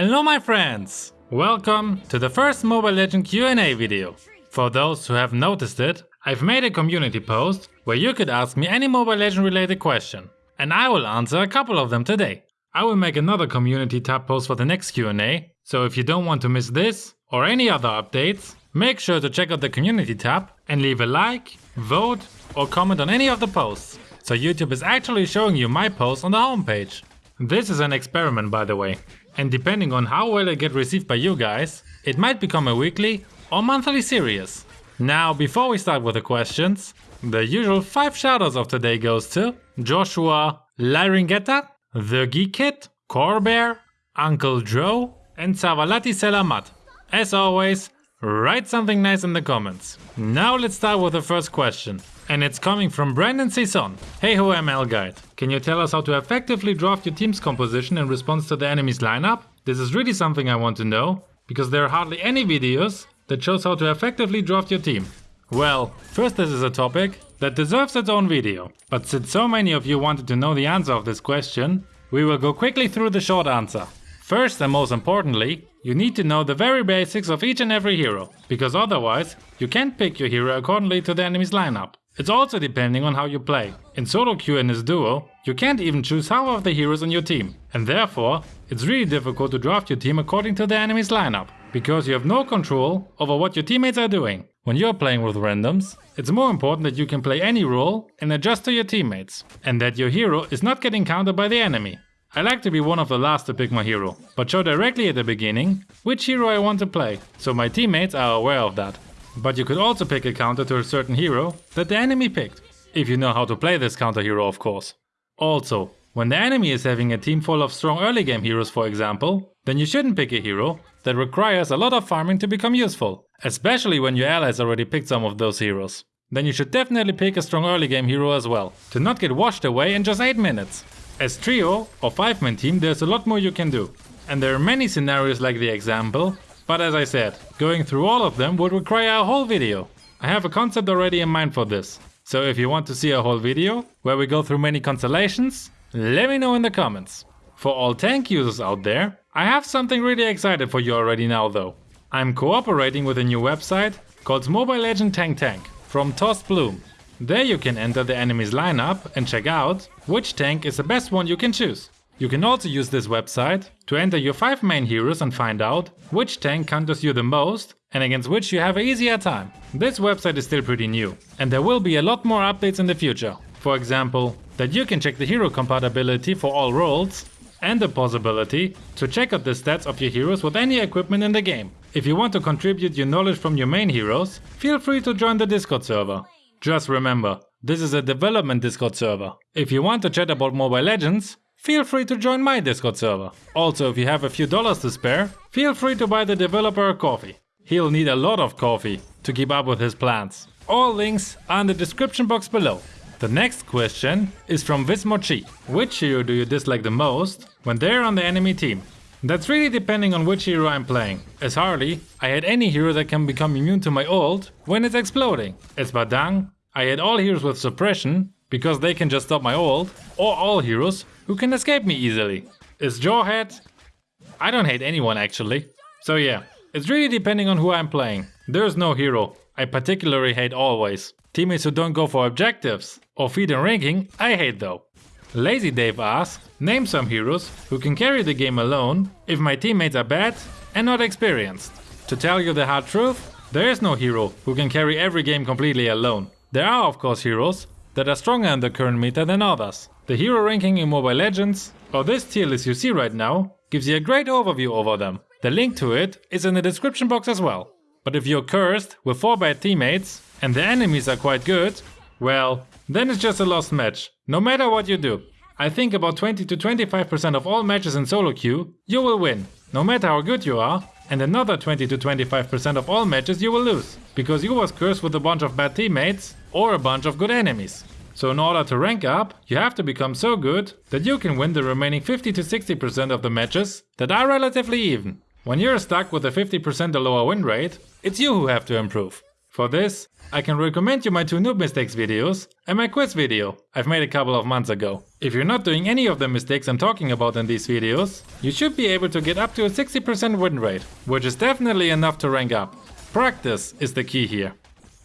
Hello my friends! Welcome to the first Mobile Legend Q&A video. For those who have noticed it, I've made a community post where you could ask me any Mobile Legend related question. And I will answer a couple of them today. I will make another community tab post for the next Q&A, so if you don't want to miss this or any other updates, make sure to check out the community tab and leave a like, vote or comment on any of the posts, so YouTube is actually showing you my posts on the homepage. This is an experiment by the way, and depending on how well it get received by you guys, it might become a weekly or monthly series. Now before we start with the questions, the usual 5 shoutouts of today goes to Joshua Laringetta, The Geek Kid, Corbear, Uncle Joe and Savalati Selamat. As always, write something nice in the comments. Now let's start with the first question. And it's coming from Brandon Cison. Hey ho ML Guide. Can you tell us how to effectively draft your team's composition in response to the enemy's lineup? This is really something I want to know, because there are hardly any videos that shows how to effectively draft your team. Well, first this is a topic that deserves its own video. But since so many of you wanted to know the answer of this question, we will go quickly through the short answer. First and most importantly, you need to know the very basics of each and every hero, because otherwise you can't pick your hero accordingly to the enemy's lineup. It's also depending on how you play. In solo queue and as duo, you can't even choose half of the heroes on your team. And therefore, it's really difficult to draft your team according to the enemy's lineup. Because you have no control over what your teammates are doing. When you're playing with randoms, it's more important that you can play any role and adjust to your teammates. And that your hero is not getting countered by the enemy. I like to be one of the last to pick my hero, but show directly at the beginning which hero I want to play, so my teammates are aware of that. But you could also pick a counter to a certain hero that the enemy picked, if you know how to play this counter hero of course. Also, when the enemy is having a team full of strong early game heroes for example, then you shouldn't pick a hero that requires a lot of farming to become useful, especially when your allies already picked some of those heroes. Then you should definitely pick a strong early game hero as well, to not get washed away in just 8 minutes. As trio or 5 man team there's a lot more you can do. And there are many scenarios like the example but as I said, going through all of them would require a whole video. I have a concept already in mind for this. So if you want to see a whole video, where we go through many constellations, let me know in the comments. For all tank users out there, I have something really excited for you already now though. I'm cooperating with a new website called Mobile Legend Tank Tank from Toast Bloom. There you can enter the enemy's lineup and check out which tank is the best one you can choose. You can also use this website to enter your 5 main heroes and find out which tank counters you the most and against which you have an easier time. This website is still pretty new and there will be a lot more updates in the future. For example, that you can check the hero compatibility for all roles and the possibility to check out the stats of your heroes with any equipment in the game. If you want to contribute your knowledge from your main heroes, feel free to join the Discord server. Just remember, this is a development Discord server. If you want to chat about Mobile Legends, feel free to join my Discord server. Also, if you have a few dollars to spare, feel free to buy the developer a coffee. He'll need a lot of coffee to keep up with his plans. All links are in the description box below. The next question is from Vismochi. Which hero do you dislike the most when they're on the enemy team? That's really depending on which hero I'm playing. As Harley, I had any hero that can become immune to my ult when it's exploding. As Badang, I had all heroes with suppression because they can just stop my ult, or all heroes who can escape me easily. As Jawhead? I don't hate anyone actually. So yeah, it's really depending on who I'm playing. There's no hero I particularly hate always. Teammates who don't go for objectives or feed in ranking I hate though. Lazy Dave asks, name some heroes who can carry the game alone if my teammates are bad and not experienced. To tell you the hard truth, there is no hero who can carry every game completely alone. There are of course heroes that are stronger in the current meta than others. The hero ranking in Mobile Legends, or this tier list you see right now, gives you a great overview over them. The link to it is in the description box as well. But if you're cursed with 4 bad teammates and the enemies are quite good, well, then it's just a lost match, no matter what you do. I think about 20 to 25% of all matches in solo queue, you will win, no matter how good you are, and another 20 to 25% of all matches you will lose, because you was cursed with a bunch of bad teammates or a bunch of good enemies. So in order to rank up, you have to become so good that you can win the remaining 50 to 60% of the matches that are relatively even. When you're stuck with a 50% or lower win rate, it's you who have to improve. For this, I can recommend you my two noob mistakes videos and my quiz video I've made a couple of months ago. If you're not doing any of the mistakes I'm talking about in these videos, you should be able to get up to a 60% win rate, which is definitely enough to rank up. Practice is the key here.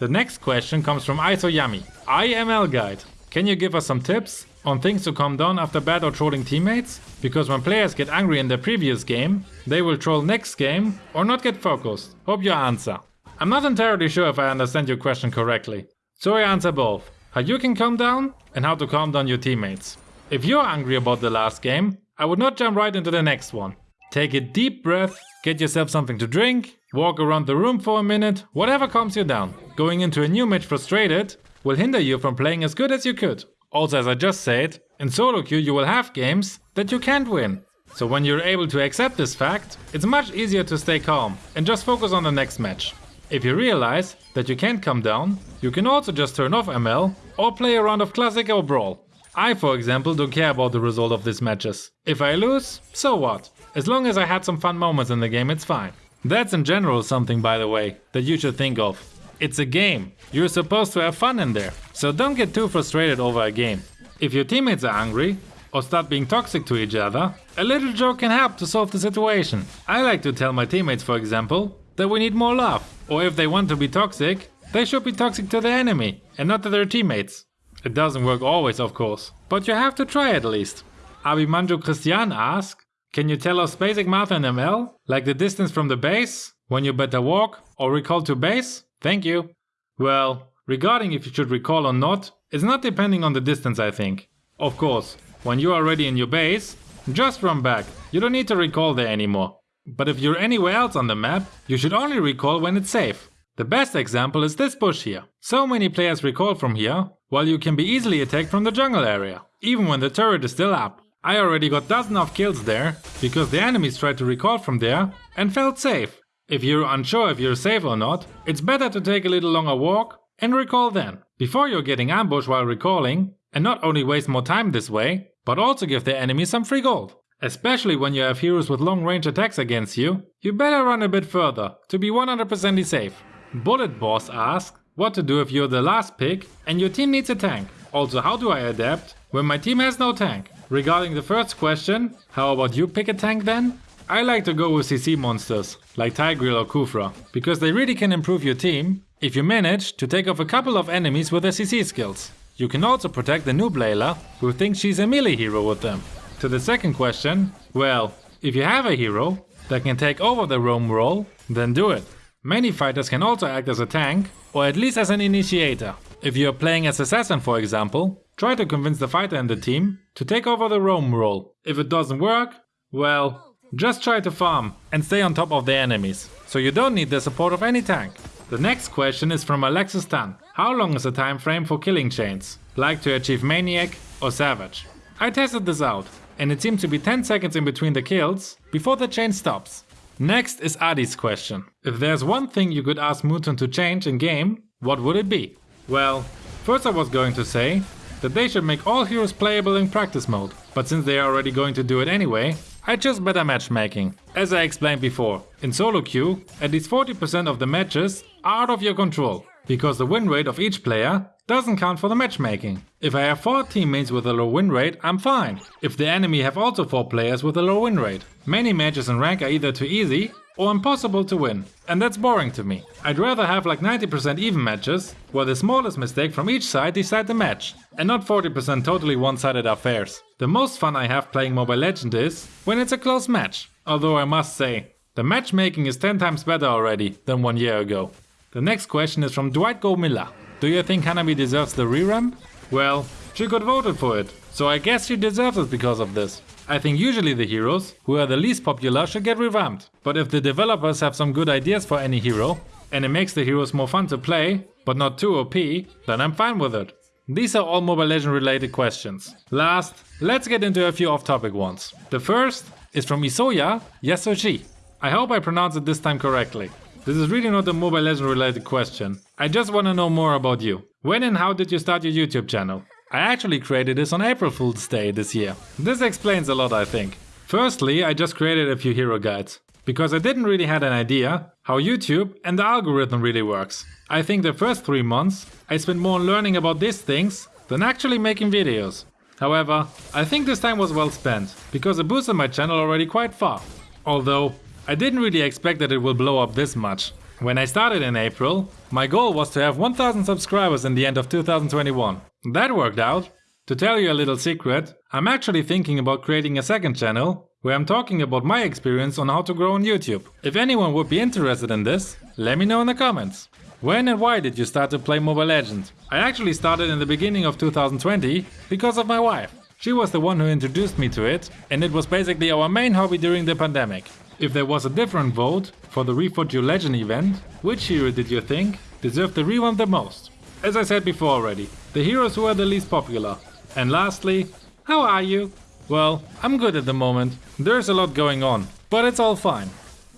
The next question comes from IsoYami. IML guide. Can you give us some tips on things to calm down after bad or trolling teammates? Because when players get angry in their previous game, they will troll next game or not get focused. Hope you answer. I'm not entirely sure if I understand your question correctly. So I answer both. How you can calm down and how to calm down your teammates. If you're angry about the last game, I would not jump right into the next one. Take a deep breath, get yourself something to drink, walk around the room for a minute, whatever calms you down. Going into a new match frustrated will hinder you from playing as good as you could. Also as I just said, in solo queue you will have games that you can't win. So when you're able to accept this fact, it's much easier to stay calm and just focus on the next match. If you realize that you can't come down, you can also just turn off ML or play a round of Classic or Brawl. I, for example, don't care about the result of these matches. If I lose, so what? As long as I had some fun moments in the game, it's fine. That's in general something, by the way, that you should think of. It's a game. You're supposed to have fun in there. So don't get too frustrated over a game. If your teammates are angry, or start being toxic to each other, a little joke can help to solve the situation. I like to tell my teammates, for example, that we need more love. Or if they want to be toxic, they should be toxic to the enemy and not to their teammates. It doesn't work always, of course, but you have to try at least. Abimanjo Christian asks, can you tell us basic math in ML? Like the distance from the base, when you better walk, or recall to base? Thank you. Well, regarding if you should recall or not, it's not depending on the distance I think. Of course, when you are ready in your base, just run back, you don't need to recall there anymore. But if you're anywhere else on the map, you should only recall when it's safe. The best example is this bush here. So many players recall from here, while you can be easily attacked from the jungle area, even when the turret is still up. I already got dozens of kills there, because the enemies tried to recall from there and felt safe. If you're unsure if you're safe or not, it's better to take a little longer walk and recall then, before you're getting ambushed while recalling, and not only waste more time this way, but also give the enemy some free gold. Especially when you have heroes with long range attacks against you, you better run a bit further to be 100% safe. Bullet Boss asks what to do if you're the last pick and your team needs a tank. Also how do I adapt when my team has no tank? Regarding the first question, how about you pick a tank then? I like to go with CC monsters, like Tigreal or Khufra, because they really can improve your team if you manage to take off a couple of enemies with their CC skills. You can also protect the noob Layla, who thinks she's a melee hero with them. To the second question, well, if you have a hero that can take over the roam role, then do it. Many fighters can also act as a tank, or at least as an initiator. If you are playing as assassin for example, try to convince the fighter in the team to take over the roam role. If it doesn't work, well, just try to farm and stay on top of the enemies, so you don't need the support of any tank. The next question is from Alexis Tan. How long is the time frame for killing chains? Like to achieve Maniac or Savage? I tested this out and it seems to be 10 seconds in between the kills before the chain stops. Next is Adi's question. If there's one thing you could ask Moonton to change in game, what would it be? Well, first I was going to say that they should make all heroes playable in practice mode, but since they are already going to do it anyway, I chose better matchmaking. As I explained before, in solo queue, at least 40% of the matches are out of your control, because the win rate of each player doesn't count for the matchmaking. If I have 4 teammates with a low win rate, I'm fine. If the enemy have also 4 players with a low win rate. Many matches in rank are either too easy or impossible to win. And that's boring to me. I'd rather have like 90% even matches, where the smallest mistake from each side decide the match, and not 40% totally one-sided affairs. The most fun I have playing Mobile Legend is when it's a close match. Although I must say, the matchmaking is 10 times better already than one year ago. The next question is from Dwight Gomilla. Do you think Hanabi deserves the revamp? Well, she got voted for it, so I guess she deserves it because of this. I think usually the heroes, who are the least popular, should get revamped. But if the developers have some good ideas for any hero, and it makes the heroes more fun to play, but not too OP, then I'm fine with it. These are all Mobile Legend related questions. Last, let's get into a few off-topic ones. The first is from Isoya Yasoshi. I hope I pronounced it this time correctly. This is really not a Mobile Legend related question. I just want to know more about you. When and how did you start your YouTube channel? I actually created this on April Fool's Day this year. This explains a lot I think. Firstly, I just created a few hero guides. because I didn't really had an idea how YouTube and the algorithm really works. I think the first 3 months I spent more on learning about these things than actually making videos. However, I think this time was well spent, because it boosted my channel already quite far. Although, I didn't really expect that it will blow up this much. When I started in April, my goal was to have 1000 subscribers in the end of 2021. That worked out. To tell you a little secret, I'm actually thinking about creating a second channel where I'm talking about my experience on how to grow on YouTube. If anyone would be interested in this, let me know in the comments. When and why did you start to play Mobile Legends? I actually started in the beginning of 2020 because of my wife. She was the one who introduced me to it and it was basically our main hobby during the pandemic. If there was a different vote for the Reforge Your Legend event, which hero did you think deserved the reward the most? As I said before already, the heroes who are the least popular. And lastly, how are you? Well, I'm good at the moment. There's a lot going on, but it's all fine.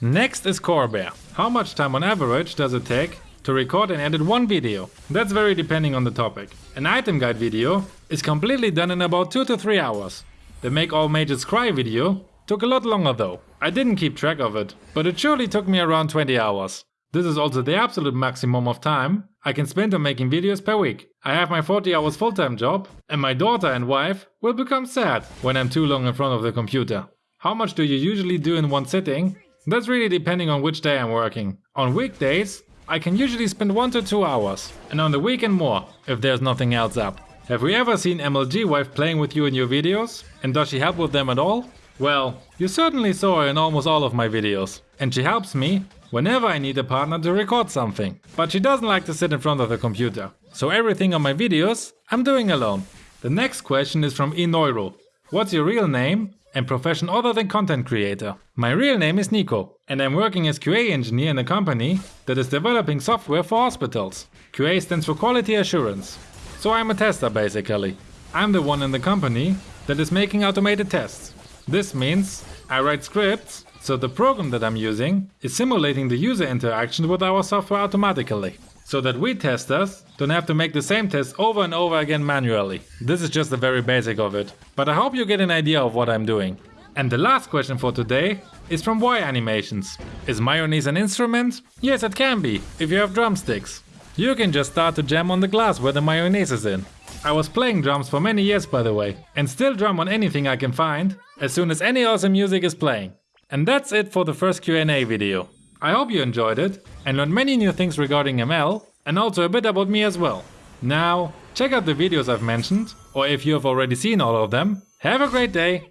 Next is Bear. How much time on average does it take to record and edit one video? That's very depending on the topic. An item guide video is completely done in about 2 to 3 hours. The Make All Mages Cry video took a lot longer though. I didn't keep track of it, but it surely took me around 20 hours. This is also the absolute maximum of time I can spend on making videos per week. I have my 40 hours full-time job and my daughter and wife will become sad when I'm too long in front of the computer. How much do you usually do in one sitting? That's really depending on which day I'm working. On weekdays, I can usually spend 1 to 2 hours, and on the weekend more, if there's nothing else up. Have we ever seen MLG wife playing with you in your videos? And does she help with them at all? Well, you certainly saw her in almost all of my videos. And she helps me whenever I need a partner to record something. But she doesn't like to sit in front of the computer. So everything on my videos, I'm doing alone. The next question is from eNeuro. What's your real name and profession other than content creator? My real name is Nico and I'm working as QA engineer in a company that is developing software for hospitals. QA stands for quality assurance. So I'm a tester basically. I'm the one in the company that is making automated tests. This means I write scripts, so the program that I'm using is simulating the user interaction with our software automatically. So that we testers don't have to make the same test over and over again manually. This is just the very basic of it. But I hope you get an idea of what I'm doing. And the last question for today is from Y Animations. Is mayonnaise an instrument? Yes, it can be, if you have drumsticks. You can just start to jam on the glass where the mayonnaise is in. I was playing drums for many years by the way, and still drum on anything I can find, as soon as any awesome music is playing. And that's it for the first Q&A video. I hope you enjoyed it and learned many new things regarding ML and also a bit about me as well. Now, check out the videos I've mentioned, or if you have already seen all of them, have a great day